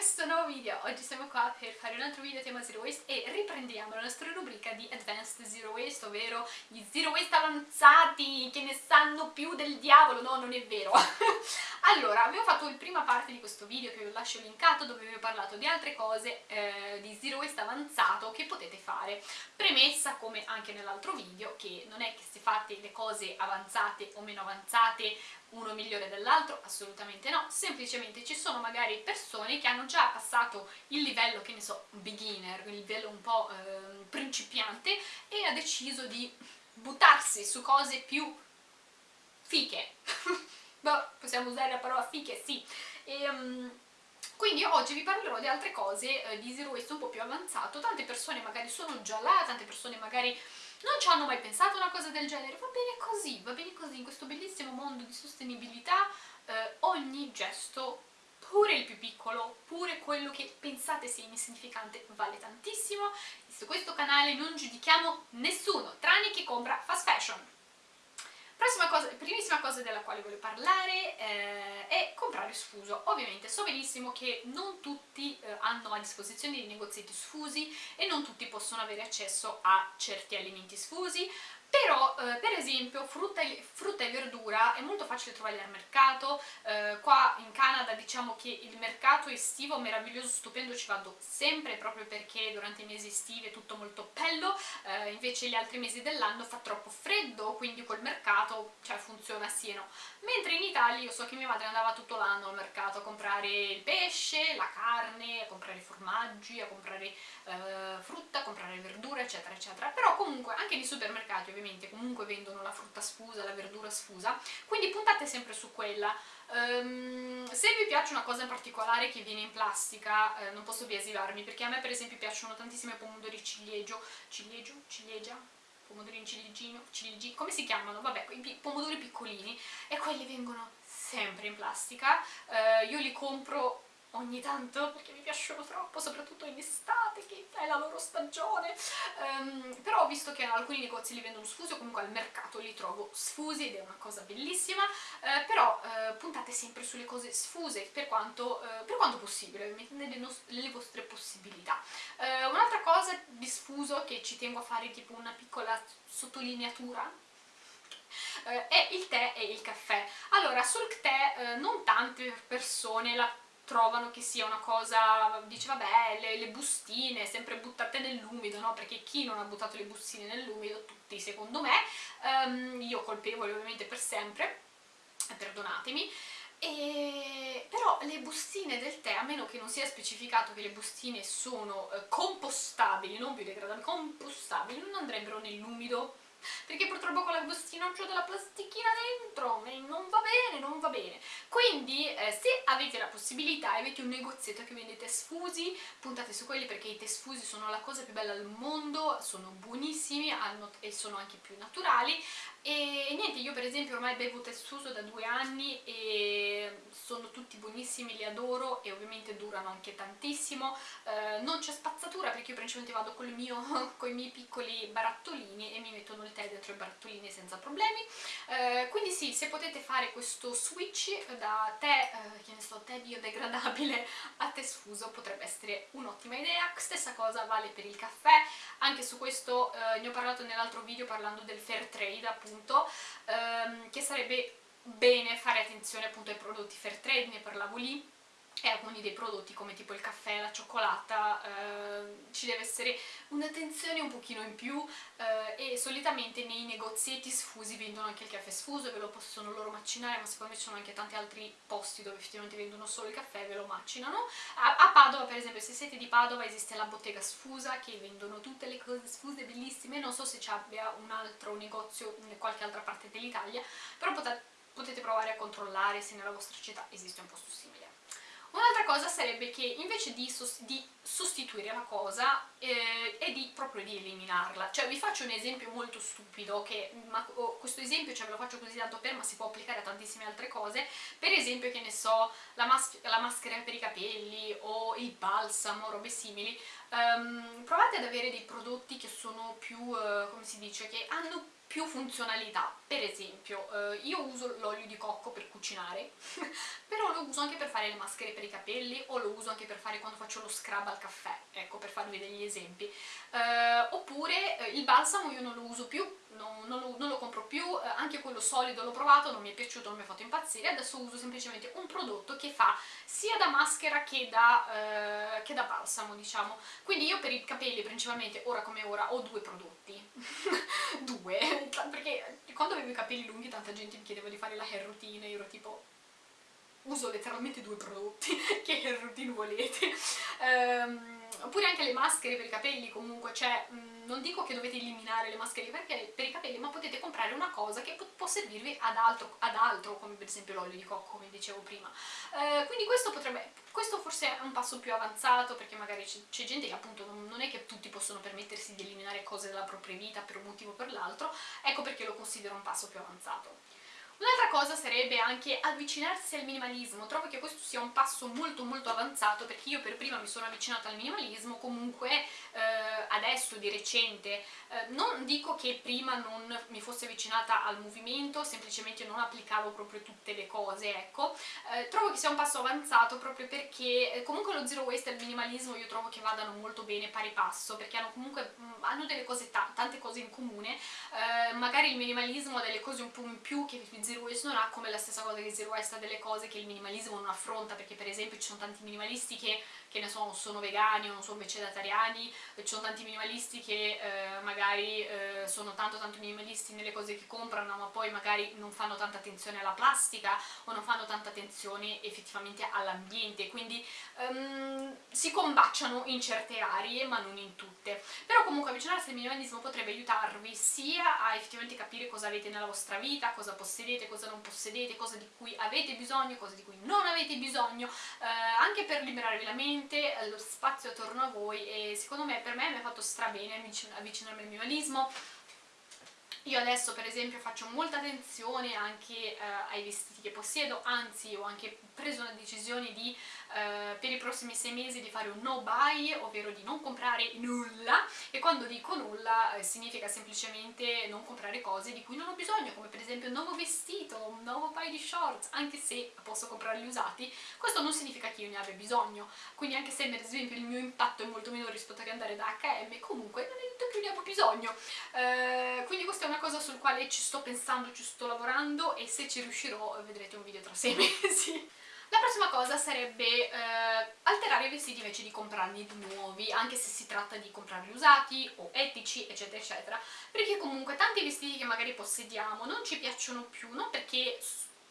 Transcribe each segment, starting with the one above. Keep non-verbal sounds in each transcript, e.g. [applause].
questo nuovo video, oggi siamo qua per fare un altro video tema Zero Waste e riprendiamo la nostra rubrica di Advanced Zero Waste, ovvero gli Zero Waste avanzati che ne sanno più del diavolo, no non è vero. [laughs] Allora, avevo fatto la prima parte di questo video che vi lascio linkato dove vi ho parlato di altre cose eh, di Zero Waste avanzato che potete fare premessa come anche nell'altro video che non è che se fate le cose avanzate o meno avanzate uno migliore dell'altro, assolutamente no, semplicemente ci sono magari persone che hanno già passato il livello, che ne so, beginner, il livello un po' eh, principiante e ha deciso di buttarsi su cose più fiche. [laughs] boh, possiamo usare la parola fiche? Sì. E, um, quindi oggi vi parlerò di altre cose eh, di Zero Waste un po' più avanzato, tante persone magari sono già là, tante persone magari non ci hanno mai pensato una cosa del genere, va bene così, va bene così, in questo bellissimo mondo di sostenibilità eh, ogni gesto, pure il più piccolo, pure quello che pensate sia insignificante, vale tantissimo, su questo canale non giudichiamo nessuno, tranne chi compra fast fashion. Cosa, primissima cosa della quale voglio parlare eh, è comprare sfuso. Ovviamente so benissimo che non tutti eh, hanno a disposizione dei negozietti sfusi e non tutti possono avere accesso a certi alimenti sfusi, però eh, per esempio frutta e, frutta e, verdura è molto facile trovarli al mercato, eh, qua in Canada diciamo che il mercato estivo meraviglioso, stupendo, ci vado sempre proprio perché durante i mesi estivi è tutto molto bello, eh, invece gli altri mesi dell'anno fa troppo freddo, quindi quel mercato cioè, funziona sì e no. Mentre in Italia io so che mia madre andava tutto l'anno al mercato a comprare il pesce, la carne, a comprare formaggi, a comprare eh, frutta, a comprare verdura eccetera eccetera, però comunque anche nei supermercati ovviamente comunque vendono la frutta sfusa, la verdura sfusa, quindi puntate sempre su quella. Um, se vi piace una cosa in particolare che viene in plastica, eh, non posso biasilarmi, perché a me per esempio piacciono tantissimi pomodori ciliegio, ciliegio, ciliegia, pomodorini ciliegino, ciliegi, come si chiamano? Vabbè, i pomodori piccolini, e quelli vengono sempre in plastica, uh, io li compro ogni tanto perché mi piacciono troppo, soprattutto in estate che è la loro stagione. Um, però ho visto che alcuni negozi li vendono sfusi o comunque al mercato li trovo sfusi ed è una cosa bellissima. Uh, però uh, puntate sempre sulle cose sfuse per quanto, uh, per quanto possibile, nelle, nelle vostre possibilità. Un'altra cosa di sfuso che ci tengo a fare tipo una piccola sottolineatura è il tè e il caffè. Allora sul tè non tante persone la trovano che sia una cosa, dice vabbè, le, le bustine sempre buttate nell'umido, no? Perché chi non ha buttato le bustine nell'umido? Tutti secondo me, um, io colpevole ovviamente per sempre, perdonatemi, e... però le bustine del tè, a meno che non sia specificato che le bustine sono eh, compostabili, non biodegradabili, compostabili, non andrebbero nell'umido perché purtroppo con la bustina c'ho della plastichina dentro e non va bene, non va bene. Quindi eh, se avete la possibilità avete un negozietto che vende tè sfusi puntate su quelli perché i tè sfusi sono la cosa più bella al mondo sono buonissimi hanno, e sono anche più naturali e niente, io per esempio ormai bevo tè sfuso da due anni e sono tutti buonissimi, li adoro e ovviamente durano anche tantissimo. Eh, non c'è spazzatura perché io principalmente vado con, mio, [laughs] con i miei piccoli barattolini e mi mettono il tè dentro i barattolini senza problemi. Eh, quindi sì, se potete fare questo switch da tè, eh, che ne so, tè biodegradabile a tè potrebbe essere un'ottima idea. Stessa cosa vale per il caffè. Anche su questo eh, ne ho parlato nell'altro video parlando del fair trade appunto ehm, che sarebbe bene fare attenzione appunto ai prodotti fair trade, ne parlavo lì e alcuni dei prodotti come tipo il caffè, la cioccolata, eh, ci deve essere un'attenzione un pochino in più eh, e solitamente nei negozietti sfusi vendono anche il caffè sfuso e ve lo possono loro macinare ma secondo me ci sono anche tanti altri posti dove effettivamente vendono solo il caffè e ve lo macinano. A, a Padova per esempio se siete di Padova esiste la bottega sfusa che vendono tutte le cose sfuse bellissime. Non so se ci abbia un altro negozio in qualche altra parte dell'Italia però potete, potete provare a controllare se nella vostra città esiste un posto simile Un'altra cosa sarebbe che invece di, di sostituire la cosa eh, è di, proprio di eliminarla. Cioè vi faccio un esempio molto stupido, che, ma, oh, questo esempio cioè, ve lo faccio così tanto per, ma si può applicare a tantissime altre cose. Per esempio, che ne so, la, mas la maschera per i capelli o il balsamo, robe simili. Um, provate ad avere dei prodotti che sono più, uh, come si dice, che hanno più funzionalità. Per esempio, eh, io uso l'olio di cocco per cucinare, [laughs] però lo uso anche per fare le maschere per i capelli o lo uso anche per fare quando faccio lo scrub al caffè, ecco, per farvi degli esempi. Eh, oppure eh, il balsamo io non lo uso più, non, non, lo, non lo, compro più, eh, anche quello solido l'ho provato, non mi è piaciuto, non mi ha fatto impazzire, adesso uso semplicemente un prodotto che fa sia da maschera che da, eh, che da balsamo, diciamo. Quindi io per i capelli principalmente, ora come ora, ho due prodotti. [laughs] due, perché quando avevo i capelli lunghi tanta gente mi chiedeva di fare la hair routine e io ero tipo uso letteralmente due prodotti, [laughs] che hair routine volete. Um, oppure anche le maschere per i capelli comunque, cioè mh, non dico che dovete eliminare le maschere per, per, i capelli, ma potete comprare una cosa che può servirvi ad altro, ad altro come per esempio l'olio di cocco, come dicevo prima. Uh, quindi questo potrebbe, questo forse è un passo più avanzato, perché magari c'è gente che appunto non, è che tutti possono permettersi di eliminare cose della propria vita per un motivo o per l'altro, ecco perché lo considero un passo più avanzato. Un'altra cosa sarebbe anche avvicinarsi al minimalismo, trovo che questo sia un passo molto molto avanzato perché io per prima mi sono avvicinata al minimalismo, comunque eh, adesso di recente, eh, non dico che prima non mi fosse avvicinata al movimento, semplicemente non applicavo proprio tutte le cose, ecco, eh, trovo che sia un passo avanzato proprio perché eh, comunque lo zero waste e il minimalismo io trovo che vadano molto bene pari passo perché hanno comunque mm, hanno delle cose, tante cose in comune, eh, magari il minimalismo ha delle cose un po' in più che Zero Waste non ha come la stessa cosa che Zero Waste ha delle cose che il minimalismo non affronta perché per esempio ci sono tanti minimalisti che, che ne so, sono vegani o non sono vegetariani ci sono tanti minimalisti che eh, magari eh, sono tanto tanto minimalisti nelle cose che comprano ma poi magari non fanno tanta attenzione alla plastica o non fanno tanta attenzione effettivamente all'ambiente. Quindi um, si combaciano in certe aree ma non in tutte. Però comunque avvicinarsi al minimalismo potrebbe aiutarvi sia a effettivamente capire cosa avete nella vostra vita, cosa possedete possedete, cosa non possedete, cosa di cui avete bisogno, cosa di cui non avete bisogno, eh, anche per liberarvi la mente, eh, lo spazio attorno a voi e secondo me, per me mi ha fatto strabene avvicinarmi al minimalismo, io adesso per esempio faccio molta attenzione anche eh, ai vestiti che possiedo, anzi ho anche preso una decisione di eh, per i prossimi sei mesi di fare un no buy, ovvero di non comprare nulla e quando dico nulla eh, significa semplicemente non comprare cose di cui non ho bisogno, come per esempio un nuovo vestito, un nuovo paio di shorts, anche se posso comprarli usati, questo non significa che io ne abbia bisogno, quindi anche se per esempio il mio impatto è molto minore rispetto a che andare da H&M, comunque non è detto che ne abbia bisogno, eh, quindi questa è una cosa sul quale ci sto pensando, ci sto lavorando e se ci riuscirò vedrete un video tra sei [laughs] mesi. La prossima cosa sarebbe eh, alterare i vestiti invece di comprarne di nuovi, anche se si tratta di comprarli usati o etici, eccetera, eccetera, perché comunque tanti vestiti che magari possediamo non ci piacciono più, non perché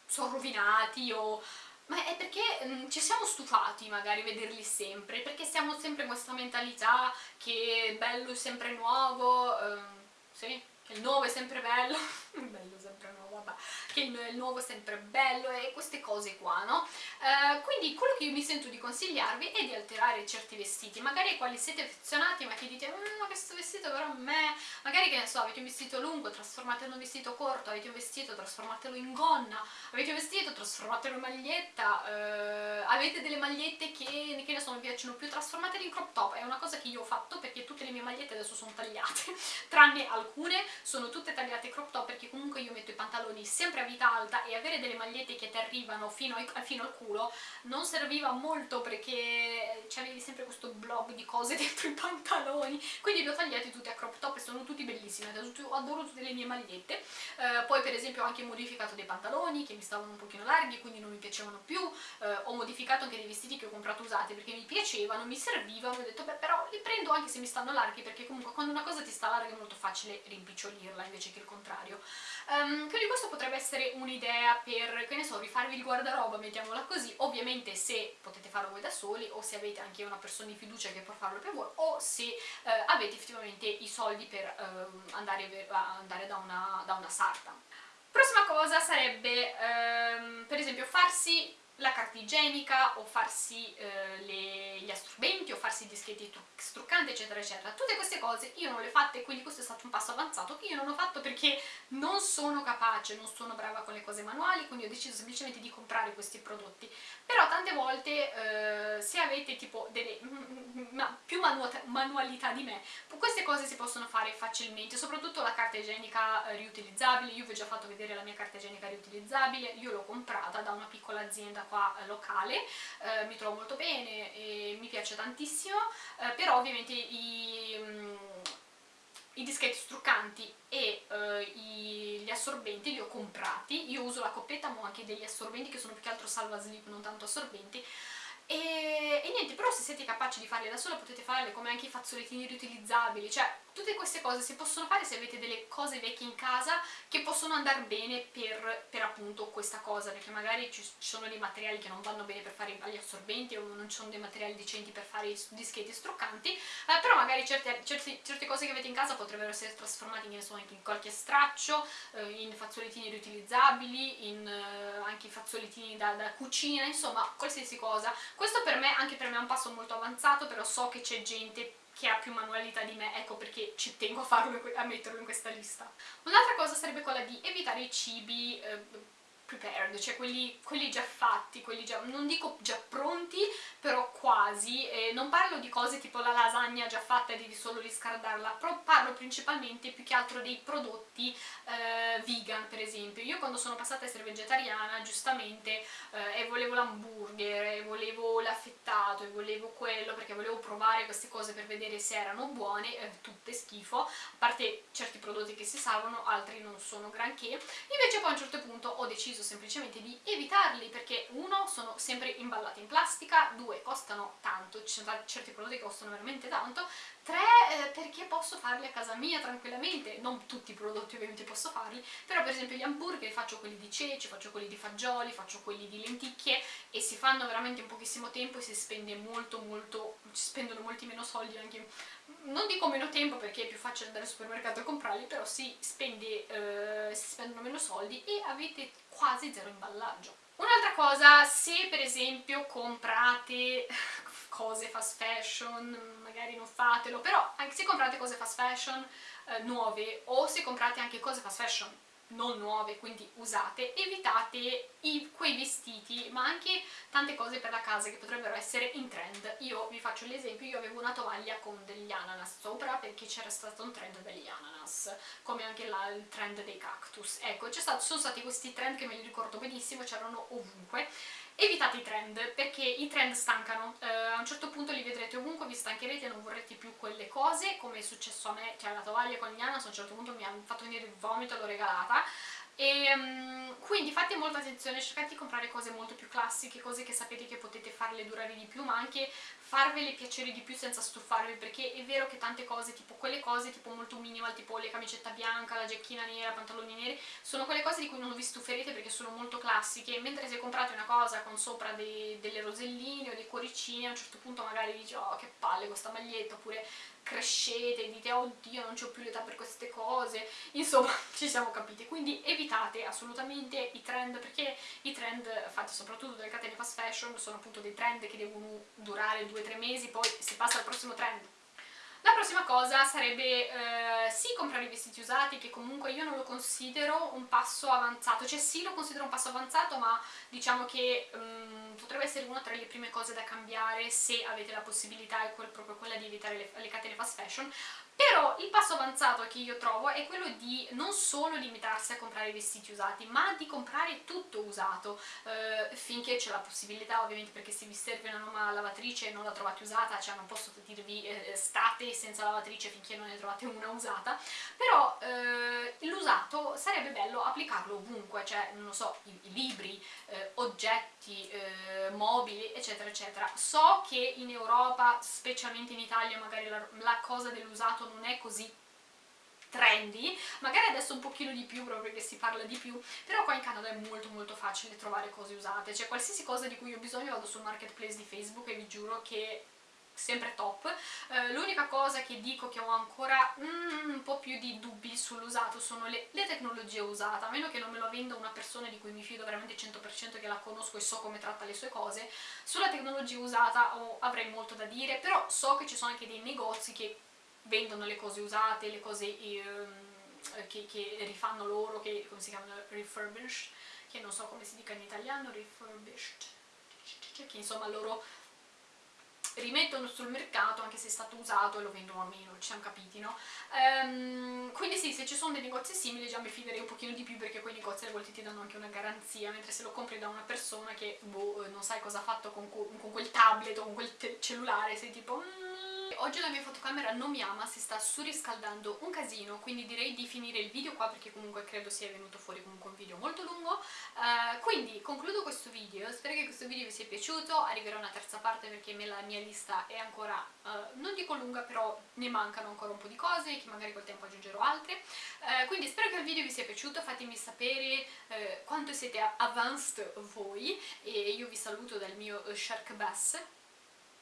sono rovinati o ma è perché mh, mm, ci siamo stufati magari vederli sempre, perché siamo sempre in questa mentalità che bello è sempre nuovo, ehm, sì, che il nuovo è sempre bello, [laughs] bello sempre nuovo, vabbè, che il, il, nuovo è sempre bello e queste cose qua, no? Uh, quindi quello che io mi sento di consigliarvi è di alterare certi vestiti, magari quali siete affezionati ma che dite mm, ma questo vestito però a me, magari che ne so, avete un vestito lungo, trasformatelo in un vestito corto, avete un vestito, trasformatelo in gonna, avete un vestito, trasformatelo in maglietta, uh, avete delle magliette che, che ne so, mi piacciono più, trasformatele in crop top, è una cosa che io ho fatto perché tutte le mie magliette adesso sono tagliate, [laughs] tranne alcune sono tutte tagliate crop top perché comunque io metto i pantaloni sempre a vita alta e avere delle magliette che ti arrivano fino, ai, fino al culo non serviva molto perché avevi sempre questo blob di cose [laughs] dentro i pantaloni. Quindi li ho tagliati tutti a crop top e sono tutti bellissimi. Adoro tutte le mie magliette. Eh, poi per esempio ho anche modificato dei pantaloni che mi stavano un pochino larghi quindi non mi piacevano più. Eh, ho modificato anche dei vestiti che ho comprato usati perché mi piacevano, mi servivano. Ho detto beh però li prendo anche se mi stanno larghi perché comunque quando una cosa ti sta larga è molto facile rimpicciolirla invece che il contrario. Um, quindi questo potrebbe essere un'idea per, che ne so, rifarvi il guardaroba, mettiamola così, ovviamente se potete farlo voi da soli o se avete anche una persona di fiducia che può farlo per voi o se uh, avete effettivamente i soldi per uh, andare, andare da, una, da, una, sarta. Prossima cosa sarebbe, um, per esempio, farsi la carta igienica o farsi eh, le, gli assorbenti o farsi i dischetti struccanti eccetera eccetera. Tutte queste cose io non le ho fatte quindi questo è stato un passo avanzato che io non ho fatto perché non sono capace, non sono brava con le cose manuali quindi ho deciso semplicemente di comprare questi prodotti. Però tante volte eh, se avete tipo delle ma, più manu manualità di me queste cose si possono fare facilmente soprattutto la carta igienica eh, riutilizzabile. Io vi ho già fatto vedere la mia carta igienica riutilizzabile io l'ho comprata da una piccola azienda qua eh, locale, eh, mi trovo molto bene, piace tantissimo, eh, però ovviamente i... Mm, i dischetti struccanti e uh, i, gli assorbenti li ho comprati, io uso la coppetta ma ho anche degli assorbenti che sono più che altro salva slip, non tanto assorbenti. E, e niente, però se siete capaci di farli da sola potete farle come anche i fazzolettini riutilizzabili, cioè tutte queste cose si possono fare se avete delle cose vecchie in casa che possono andare bene per, per appunto questa cosa, perché magari ci, sono dei materiali che non vanno bene per fare gli assorbenti o non ci sono dei materiali decenti per fare i dischetti struccanti, eh, però magari certe, certe, certe, cose che avete in casa potrebbero essere trasformate in, so, anche in qualche straccio, eh, in fazzolettini riutilizzabili, in eh, anche i fazzolettini da, da cucina, insomma qualsiasi cosa. Questo per me, anche per me è un passo molto avanzato, però so che c'è gente che ha più manualità di me, ecco perché ci tengo a, farlo, a metterlo in questa lista. Un'altra cosa sarebbe quella di evitare i cibi eh, prepared, cioè quelli, quelli, già fatti, quelli già, non dico già pronti, però quasi, eh, non parlo di cose tipo la lasagna già fatta e devi solo riscaldarla, parlo principalmente più che altro dei prodotti eh, vegan per esempio. Io quando sono passata a essere vegetariana, giustamente, eh, e volevo l'hamburger, e volevo l'affettato, e volevo quello, perché volevo provare queste cose per vedere se erano buone, eh, tutte schifo, a parte certi prodotti che si salvano, altri non sono granché, invece poi a un certo punto ho deciso deciso semplicemente di evitarli perché uno, sono sempre imballati in plastica, due, costano tanto, ci sono certi prodotti che costano veramente tanto, tre, eh, perché posso farli a casa mia tranquillamente, non tutti i prodotti ovviamente posso farli, però per esempio gli hamburger faccio quelli di ceci, faccio quelli di fagioli, faccio quelli di lenticchie si fanno veramente in pochissimo tempo e si spende molto molto, si spendono molti meno soldi anche non dico meno tempo perché è più facile andare al supermercato e comprarli, però si, spende, eh, si spendono meno soldi e avete quasi zero imballaggio. Un'altra cosa, se per esempio comprate [laughs] cose fast fashion, magari non fatelo, però anche se comprate cose fast fashion eh, nuove o se comprate anche cose fast fashion non nuove, quindi usate, evitate i, quei vestiti, ma anche tante cose per la casa che potrebbero essere in trend. Io vi faccio l'esempio, io avevo una tovaglia con degli ananas sopra perché c'era stato un trend degli ananas, come anche là il trend dei cactus. Ecco, stato, sono stati questi trend che me li ricordo benissimo, c'erano ovunque evitate i trend perché i trend stancano. Eh, a un certo punto li vedrete ovunque vi stancherete e non vorrete più quelle cose come è successo a me cioè la tovaglia con gli Anas a un certo punto mi ha fatto venire il vomito l'ho regalata e um, quindi fate molta attenzione, cercate di comprare cose molto più classiche, cose che sapete che potete farle durare di più, ma anche farvele piacere di più senza stufarvi, perché è vero che tante cose, tipo quelle cose tipo molto minimal, tipo le camicetta bianca, la giacchina nera, pantaloni neri, sono quelle cose di cui non vi stuferete perché sono molto classiche, mentre se comprate una cosa con sopra dei, delle roselline o dei cuoricini, a un certo punto magari dici oh che palle questa maglietta, oppure crescete dite oddio non ho più l'età per queste cose. Insomma [laughs] ci siamo capiti. Quindi evitate assolutamente i trend perché i trend fatti soprattutto dalle catene fast fashion sono appunto dei trend che devono durare 2-3 mesi poi si passa al prossimo trend la prossima cosa sarebbe eh, sì comprare i vestiti usati, che comunque io non lo considero un passo avanzato, cioè sì lo considero un passo avanzato, ma diciamo che um, potrebbe essere una tra le prime cose da cambiare se avete la possibilità, è quel, proprio quella di evitare le, le catene fast fashion, però il passo avanzato che io trovo è quello di non solo limitarsi a comprare vestiti usati, ma di comprare tutto usato, eh, finché c'è la possibilità, ovviamente perché se vi serve una nuova lavatrice e non la trovate usata, cioè non posso dirvi eh, state senza lavatrice finché non ne trovate una usata, però eh, l'usato sarebbe bello applicarlo ovunque, cioè non lo so, i, i libri, eh, oggetti, eh, mobili, eccetera eccetera. So che in Europa, specialmente in Italia, magari la, la cosa dell'usato non è così trendy, magari adesso un pochino di più proprio perché si parla di più, però qua in Canada è molto molto facile trovare cose usate, cioè qualsiasi cosa di cui ho bisogno vado sul marketplace di Facebook e vi giuro che sempre top. Uh, L'unica cosa che dico che ho ancora mm, un po' più di dubbi sull'usato sono le, le, tecnologie usate, a meno che non me lo venda una persona di cui mi fido veramente 100% che la conosco e so come tratta le sue cose, sulla tecnologia usata oh, avrei molto da dire, però so che ci sono anche dei negozi che vendono le cose usate, le cose um, che, che, rifanno loro, che come si chiamano refurbished, che non so come si dica in italiano, refurbished, che insomma loro rimettono sul mercato anche se è stato usato e lo vendono a meno, ci siamo capiti, no? Um, quindi sì, se ci sono dei negozi simili già mi fiderei un pochino di più perché quei negozi a volte ti danno anche una garanzia, mentre se lo compri da una persona che boh, non sai cosa ha fatto con, con quel tablet o con quel cellulare, sei tipo... Mm, Oggi la mia fotocamera non mi ama, si sta surriscaldando un casino, quindi direi di finire il video qua perché comunque credo sia venuto fuori comunque un video molto lungo. Uh, quindi concludo questo video, spero che questo video vi sia piaciuto, arriverà una terza parte perché la mia lista è ancora, uh, non dico lunga, però ne mancano ancora un po' di cose che magari col tempo aggiungerò altre. Uh, quindi spero che il video vi sia piaciuto, fatemi sapere quanto siete advanced voi e io vi saluto dal mio Shark Bass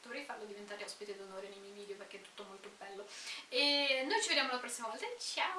dovrei farlo diventare ospite d'onore nei miei video perché è tutto molto bello. E noi ci vediamo la prossima volta. Ciao